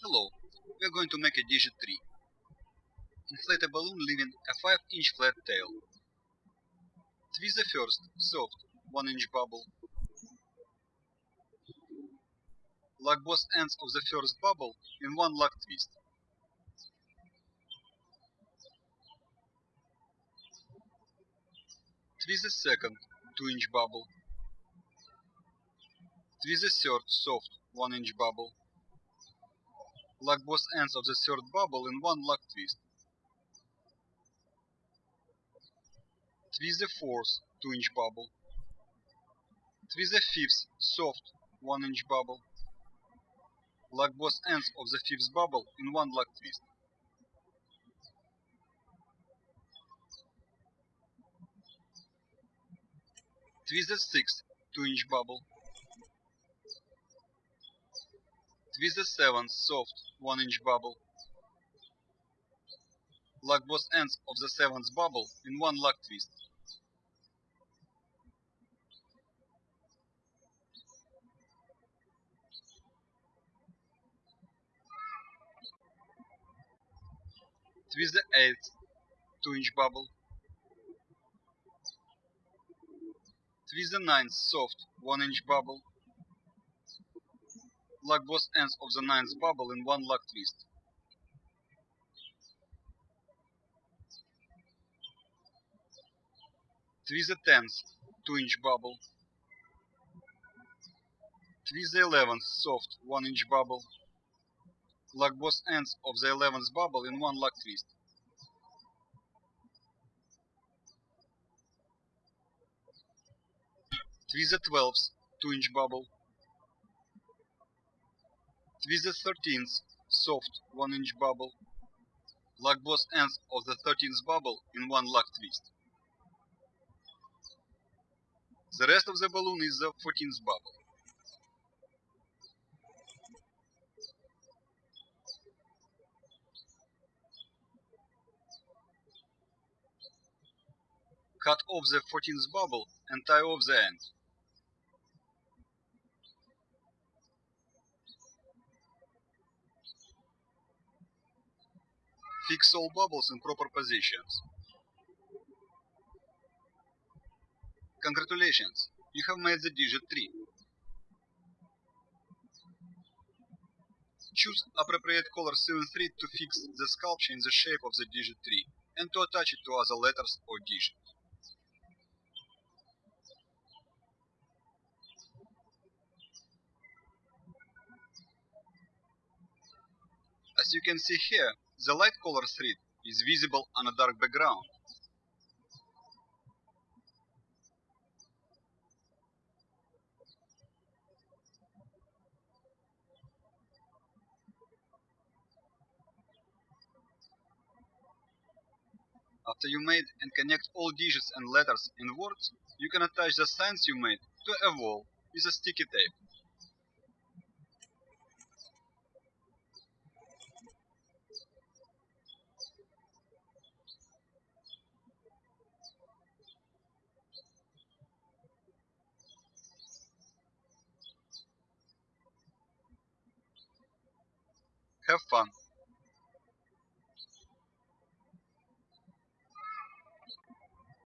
Hello, we are going to make a digit 3. Inflate a balloon leaving a 5 inch flat tail. Twist the first, soft, 1 inch bubble. Lock both ends of the first bubble in one lock twist. Twist the second, 2 inch bubble. Twist the third, soft, 1 inch bubble. Lock both ends of the third bubble in one lock twist. Twist the fourth 2 inch bubble. Twist the fifth soft 1 inch bubble. Lock both ends of the fifth bubble in one lock twist. Twist the sixth 2 inch bubble. Twist the seventh soft 1 inch bubble. Lock both ends of the seventh bubble in one lock twist. Twist the eighth 2 inch bubble. Twist the ninth soft 1 inch bubble. Lock both ends of the ninth bubble in one lock twist. Twist the tenth 2 inch bubble. Twist the eleventh soft 1 inch bubble. Lock both ends of the eleventh bubble in one lock twist. Twist the twelfth 2 inch bubble. Twist the thirteenth soft 1 inch bubble. Lock both ends of the thirteenth bubble in one lock twist. The rest of the balloon is the 14th bubble. Cut off the 14th bubble and tie off the end. Fix all bubbles in proper positions. Congratulations, you have made the digit 3. Choose appropriate color sewing thread to fix the sculpture in the shape of the digit 3 and to attach it to other letters or digits. As you can see here, the light color thread is visible on a dark background. After you made and connect all digits and letters in words, you can attach the signs you made to a wall with a sticky tape. Have fun!